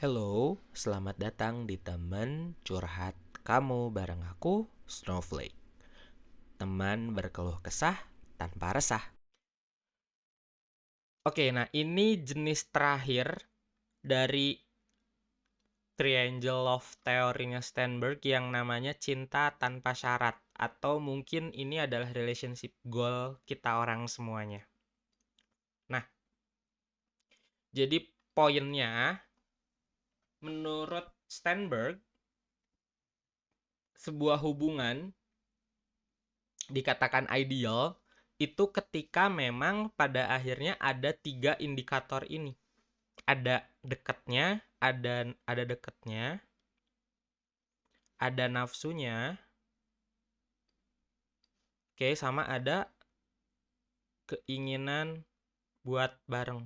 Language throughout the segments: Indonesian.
Hello, selamat datang di teman curhat kamu bareng aku, Snowflake. Teman berkeluh kesah tanpa resah. Oke, nah ini jenis terakhir dari triangle love teorinya Steinberg yang namanya cinta tanpa syarat atau mungkin ini adalah relationship goal kita orang semuanya. Nah, jadi poinnya menurut Steinberg sebuah hubungan dikatakan ideal itu ketika memang pada akhirnya ada tiga indikator ini. Ada dekatnya ada ada dekatnya ada nafsunya oke sama ada keinginan buat bareng.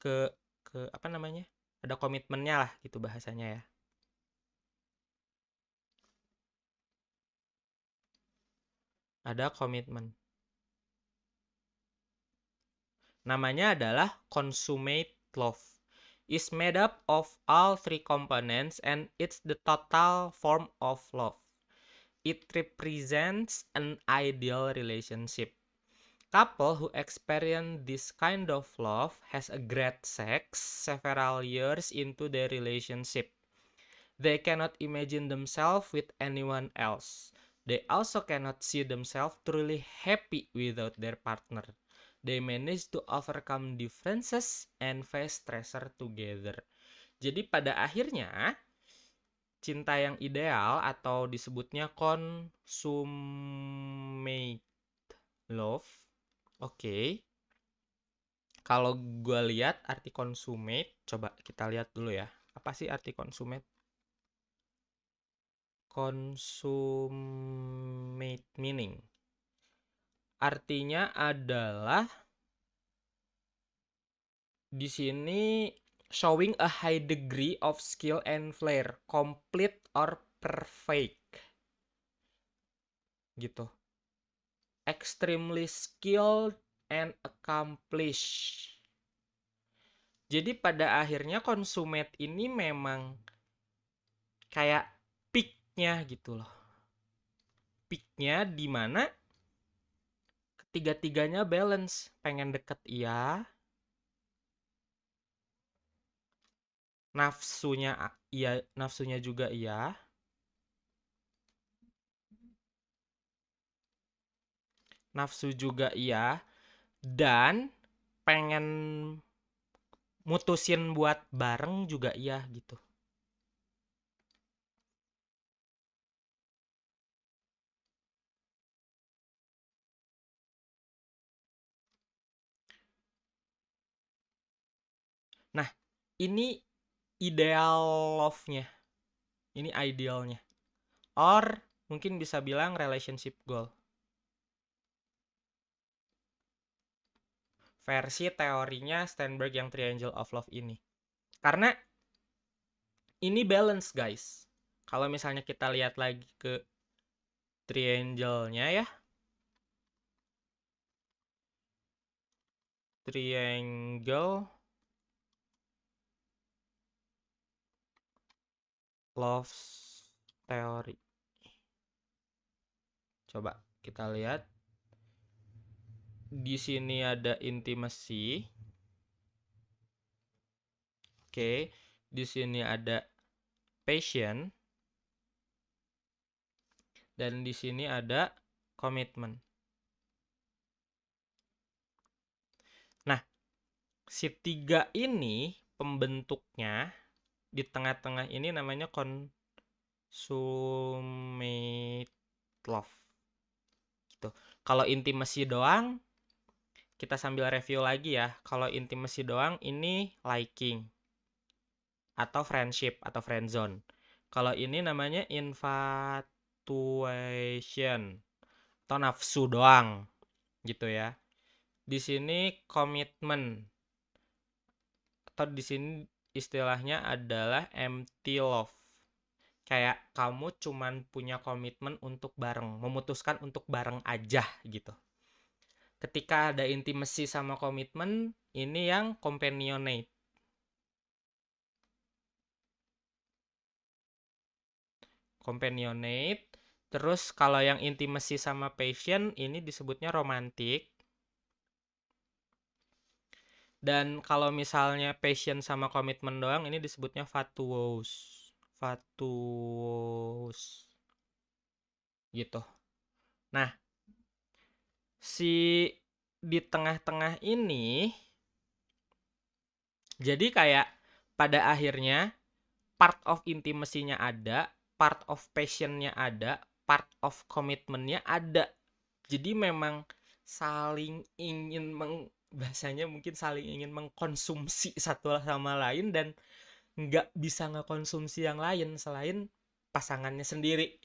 Ke ke apa namanya ada komitmennya lah gitu bahasanya ya. Ada komitmen. Namanya adalah consummate love. Is made up of all three components and it's the total form of love. It represents an ideal relationship couple who experience this kind of love has a great sex several years into their relationship. They cannot imagine themselves with anyone else. They also cannot see themselves truly happy without their partner. They manage to overcome differences and face stressor together. Jadi pada akhirnya cinta yang ideal atau disebutnya consummate love Oke. Kalau gue lihat arti consummate, coba kita lihat dulu ya. Apa sih arti consummate? Consummate meaning. Artinya adalah di sini showing a high degree of skill and flair, complete or perfect. Gitu extremely skilled and accomplished. Jadi pada akhirnya konsumet ini memang kayak peaknya gitu loh. Peaknya di mana ketiga-tiganya balance. Pengen deket iya. Nafsunya iya, nafsunya juga iya nafsu juga iya dan pengen mutusin buat bareng juga iya gitu Nah, ini ideal love-nya. Ini idealnya. Or mungkin bisa bilang relationship goal. Versi teorinya Steinberg yang Triangle of Love ini. Karena ini balance guys. Kalau misalnya kita lihat lagi ke triangle-nya ya. Triangle love theory. Coba kita lihat di sini ada intimacy. Oke, di sini ada passion. Dan di sini ada komitmen. Nah, si tiga ini pembentuknya di tengah-tengah ini namanya consummate love. Gitu. Kalau intimacy doang kita sambil review lagi ya. Kalau intimacy doang ini liking atau friendship atau friend zone. Kalau ini namanya infatuation atau nafsu doang gitu ya. Di sini komitmen atau di sini istilahnya adalah empty love. Kayak kamu cuman punya komitmen untuk bareng, memutuskan untuk bareng aja gitu ketika ada intimacy sama komitmen ini yang companionate. Companionate terus kalau yang intimacy sama passion ini disebutnya romantik dan kalau misalnya passion sama komitmen doang ini disebutnya fatuous fatuous gitu. Nah si di tengah-tengah ini jadi kayak pada akhirnya part of intimacy-nya ada, part of passion-nya ada, part of commitment-nya ada. Jadi memang saling ingin meng bahasanya mungkin saling ingin mengkonsumsi satu sama lain dan nggak bisa ngekonsumsi yang lain selain pasangannya sendiri.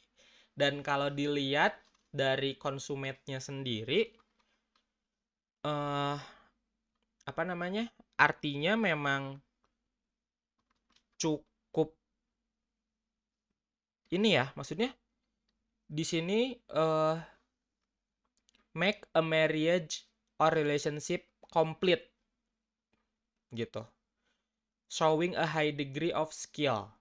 Dan kalau dilihat dari konsumennya sendiri, eh apa namanya? Artinya memang cukup ini ya, maksudnya di sini uh, make a marriage or relationship complete gitu. Showing a high degree of skill.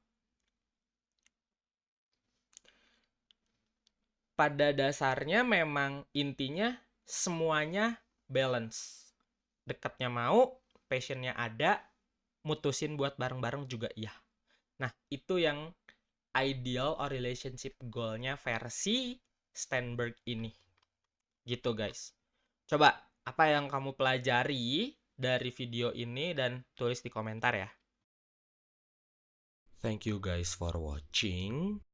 Pada dasarnya memang intinya semuanya balance. Dekatnya mau, passionnya ada, mutusin buat bareng-bareng juga iya. Nah, itu yang ideal or relationship goalnya versi Steinberg ini. Gitu guys. Coba, apa yang kamu pelajari dari video ini dan tulis di komentar ya. Thank you guys for watching.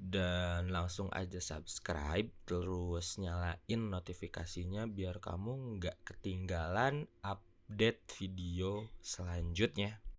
Dan langsung aja subscribe, terus nyalain notifikasinya biar kamu nggak ketinggalan update video selanjutnya.